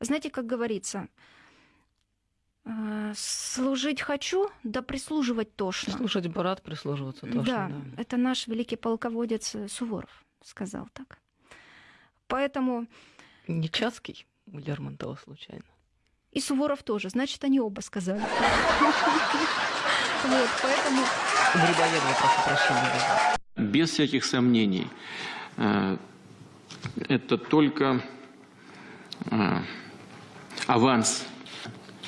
Знаете, как говорится, э, служить хочу, да прислуживать тошно. Слушать бы рад, прислуживаться тоже. да, это наш великий полководец э, Суворов сказал так. Поэтому Не Чацкий у Лермонтова случайно. и Суворов тоже, значит, они оба сказали. Вот, поэтому Грибоедова, прошу прощения. Без всяких сомнений, э, это только Avance.